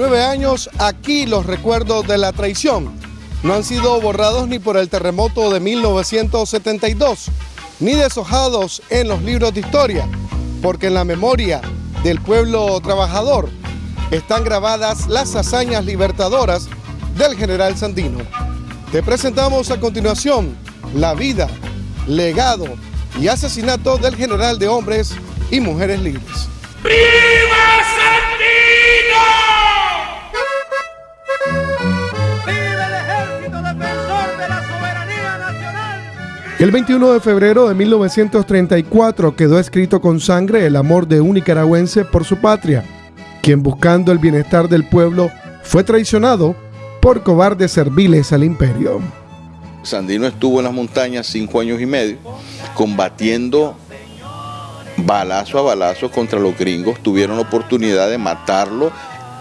89 años, aquí los recuerdos de la traición no han sido borrados ni por el terremoto de 1972, ni deshojados en los libros de historia, porque en la memoria del pueblo trabajador están grabadas las hazañas libertadoras del general Sandino. Te presentamos a continuación la vida, legado y asesinato del general de hombres y mujeres libres. El 21 de febrero de 1934 quedó escrito con sangre el amor de un nicaragüense por su patria, quien buscando el bienestar del pueblo fue traicionado por cobardes serviles al imperio. Sandino estuvo en las montañas cinco años y medio combatiendo balazo a balazo contra los gringos, tuvieron la oportunidad de matarlo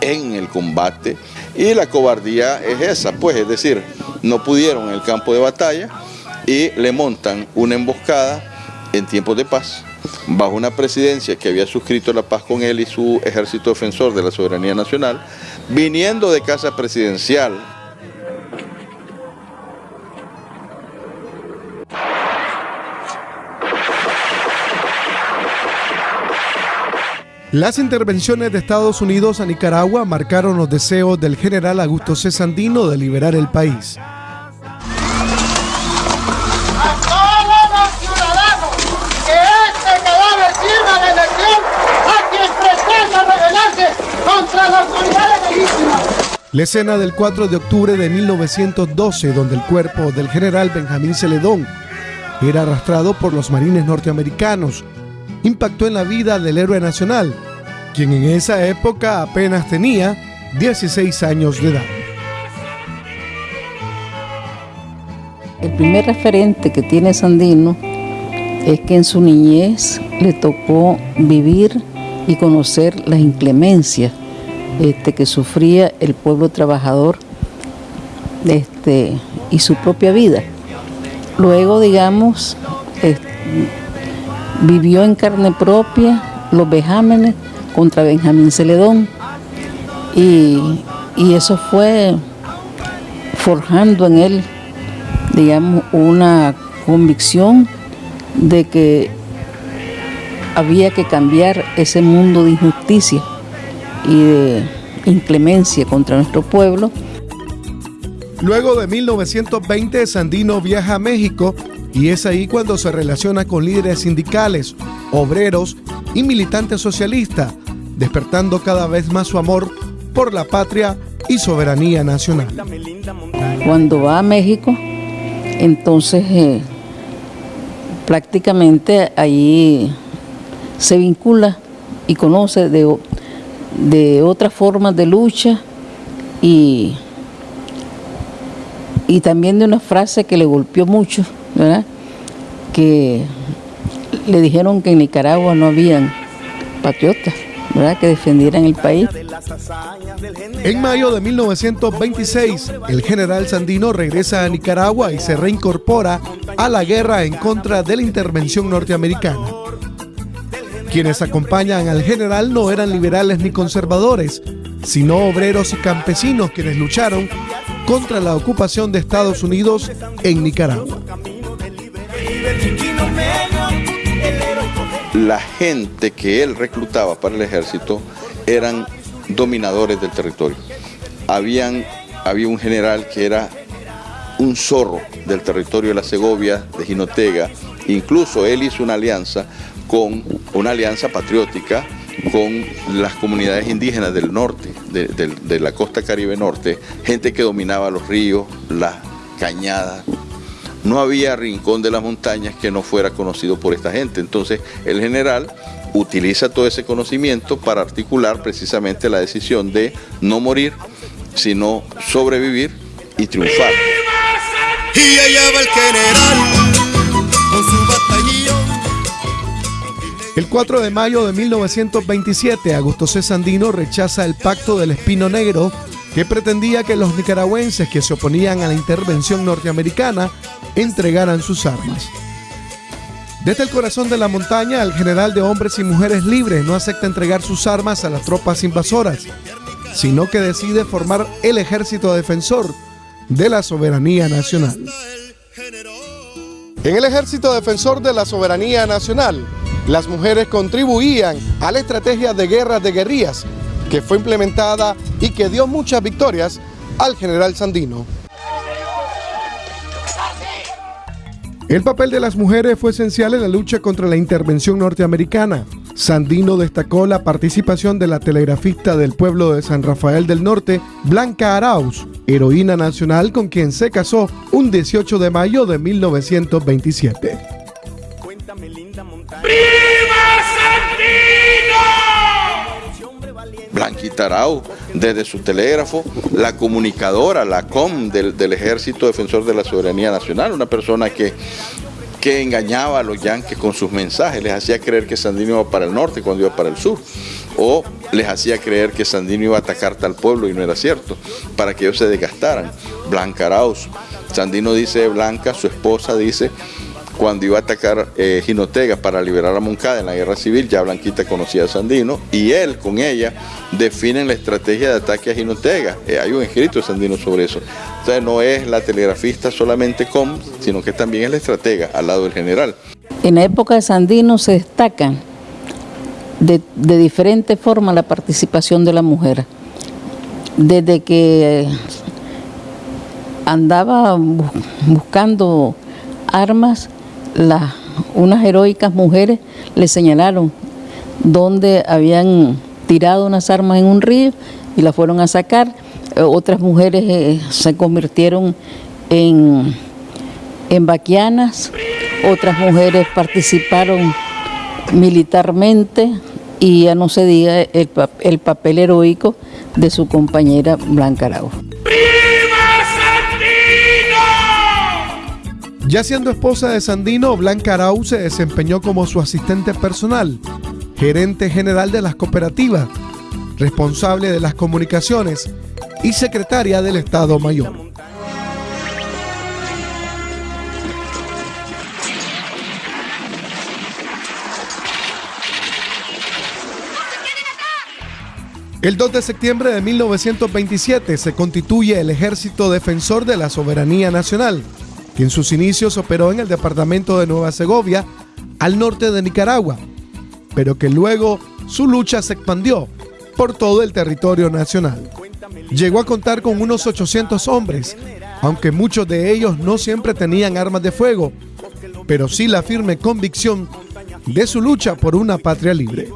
en el combate. Y la cobardía es esa, pues es decir, no pudieron en el campo de batalla y le montan una emboscada en tiempos de paz bajo una presidencia que había suscrito la paz con él y su ejército defensor de la soberanía nacional, viniendo de casa presidencial. Las intervenciones de Estados Unidos a Nicaragua marcaron los deseos del general Augusto C. Sandino de liberar el país. La escena del 4 de octubre de 1912, donde el cuerpo del general Benjamín Celedón era arrastrado por los marines norteamericanos, impactó en la vida del héroe nacional, quien en esa época apenas tenía 16 años de edad. El primer referente que tiene Sandino es que en su niñez le tocó vivir y conocer las inclemencias este, que sufría el pueblo trabajador este, y su propia vida. Luego, digamos, vivió en carne propia los vejámenes contra Benjamín Celedón y, y eso fue forjando en él, digamos, una convicción de que había que cambiar ese mundo de injusticia y de inclemencia contra nuestro pueblo. Luego de 1920, Sandino viaja a México y es ahí cuando se relaciona con líderes sindicales, obreros y militantes socialistas, despertando cada vez más su amor por la patria y soberanía nacional. Cuando va a México, entonces eh, prácticamente allí se vincula y conoce de de otras formas de lucha y, y también de una frase que le golpeó mucho, ¿verdad? que le dijeron que en Nicaragua no habían patriotas ¿verdad? que defendieran el país. En mayo de 1926, el general Sandino regresa a Nicaragua y se reincorpora a la guerra en contra de la intervención norteamericana. Quienes acompañan al general no eran liberales ni conservadores, sino obreros y campesinos quienes lucharon contra la ocupación de Estados Unidos en Nicaragua. La gente que él reclutaba para el ejército eran dominadores del territorio. Habían, había un general que era un zorro del territorio de la Segovia, de Jinotega. Incluso él hizo una alianza con una alianza patriótica con las comunidades indígenas del norte, de, la costa caribe norte, gente que dominaba los ríos, las cañadas. No había rincón de las montañas que no fuera conocido por esta gente. Entonces el general utiliza todo ese conocimiento para articular precisamente la decisión de no morir, sino sobrevivir y triunfar. Y allá va el general con su el 4 de mayo de 1927, Augusto C. Sandino rechaza el pacto del Espino Negro que pretendía que los nicaragüenses que se oponían a la intervención norteamericana entregaran sus armas. Desde el corazón de la montaña, el general de hombres y mujeres libres no acepta entregar sus armas a las tropas invasoras. sino que decide formar el ejército defensor de la soberanía nacional. En el ejército defensor de la soberanía nacional, las mujeres contribuían a la estrategia de guerra de guerrillas que fue implementada y que dio muchas victorias al general Sandino. El papel de las mujeres fue esencial en la lucha contra la intervención norteamericana. Sandino destacó la participación de la telegrafista del pueblo de San Rafael del Norte, Blanca Arauz, heroína nacional con quien se casó un 18 de mayo de 1927. Blanquita Arau, desde su telégrafo, la comunicadora, la COM del, Ejército Defensor de la Soberanía Nacional, una persona que, que engañaba a los yanques con sus mensajes, les hacía creer que Sandino iba para el norte cuando iba para el sur, o les hacía creer que Sandino iba a atacar tal pueblo y no era cierto, para que ellos se desgastaran. Blanca Arauz, Sandino dice Blanca, su esposa dice cuando iba a atacar eh, Jinotega para liberar a Moncada en la guerra civil, ya Blanquita conocía a Sandino y él con ella definen la estrategia de ataque a Jinotega. Eh, hay un escrito de Sandino sobre eso. Entonces no es la telegrafista solamente com, sino que también es la estratega al lado del general. En la época de Sandino se destaca de, de diferente forma la participación de la mujer. Desde que andaba buscando armas unas heroicas mujeres le señalaron dónde habían tirado unas armas en un río y las fueron a sacar. Eh, otras mujeres eh, se convirtieron en, en vaquianas, otras mujeres participaron militarmente y ya no se diga el, el papel heroico de su compañera Blanca Arau. Ya siendo esposa de Sandino, Blanca Arau se desempeñó como su asistente personal, gerente general de las cooperativas, responsable de las comunicaciones y secretaria del Estado Mayor. El 2 de septiembre de 1927 se constituye el Ejército Defensor de la Soberanía Nacional, que en sus inicios operó en el departamento de Nueva Segovia, al norte de Nicaragua, pero que luego su lucha se expandió por todo el territorio nacional. Llegó a contar con unos 800 hombres, aunque muchos de ellos no siempre tenían armas de fuego, pero sí la firme convicción de su lucha por una patria libre.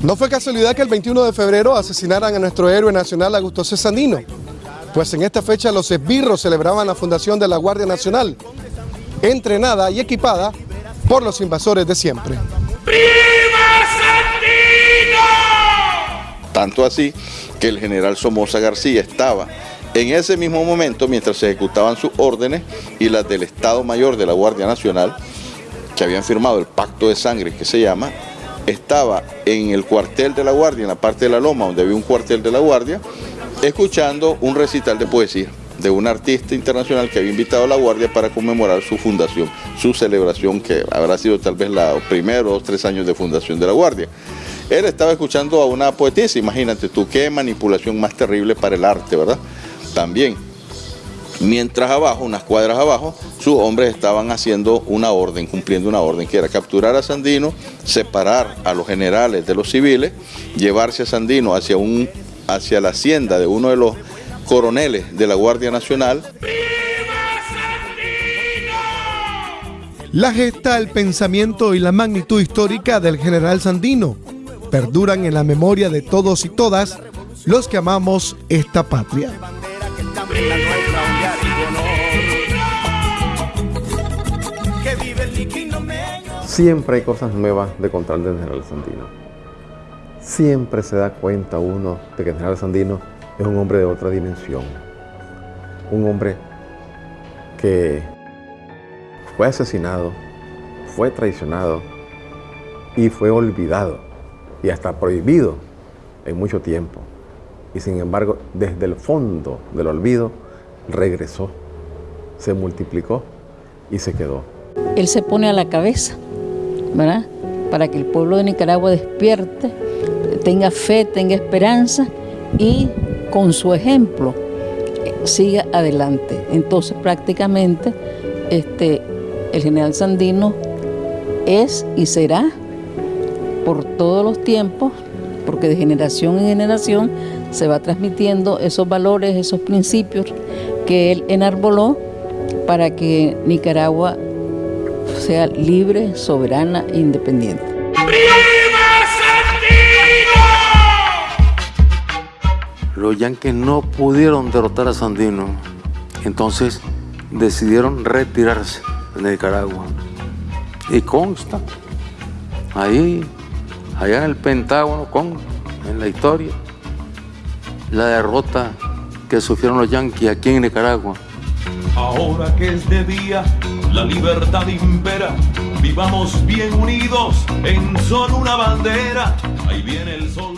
No fue casualidad que el 21 de febrero asesinaran a nuestro héroe nacional Augusto Cesandino, pues en esta fecha los esbirros celebraban la fundación de la Guardia Nacional, entrenada y equipada por los invasores de siempre. Tanto así que el general Somoza García estaba en ese mismo momento, mientras se ejecutaban sus órdenes y las del Estado Mayor de la Guardia Nacional, que habían firmado el pacto de sangre que se llama, estaba en el cuartel de la Guardia, en la parte de la Loma, donde había un cuartel de la Guardia, escuchando un recital de poesía de un artista internacional que había invitado a la Guardia para conmemorar su fundación, su celebración que habrá sido tal vez los primeros tres años de fundación de la Guardia. Él estaba escuchando a una poetisa, imagínate tú, qué manipulación más terrible para el arte, ¿verdad? También. Mientras abajo, unas cuadras abajo, sus hombres estaban haciendo una orden, cumpliendo una orden, que era capturar a Sandino, separar a los generales de los civiles, llevarse a Sandino hacia un hacia la hacienda de uno de los coroneles de la Guardia Nacional. La gesta, el pensamiento y la magnitud histórica del general Sandino perduran en la memoria de todos y todas los que amamos esta patria. Siempre hay cosas nuevas de contar del general Sandino siempre se da cuenta uno de que el general Sandino es un hombre de otra dimensión. Un hombre que fue asesinado, fue traicionado y fue olvidado y hasta prohibido en mucho tiempo. Y sin embargo, desde el fondo del olvido, regresó, se multiplicó y se quedó. Él se pone a la cabeza, ¿verdad? Para que el pueblo de Nicaragua despierte tenga fe, tenga esperanza y con su ejemplo eh, siga adelante. Entonces prácticamente este, el general Sandino es y será por todos los tiempos, porque de generación en generación se va transmitiendo esos valores, esos principios que él enarboló para que Nicaragua sea libre, soberana e independiente. Los yanquis no pudieron derrotar a Sandino, entonces decidieron retirarse de Nicaragua. Y consta, ahí, allá en el Pentágono, con, en la historia, la derrota que sufrieron los yanquis aquí en Nicaragua. Ahora que es de día, la libertad impera. Vivamos bien unidos en solo una bandera. Ahí viene el sol.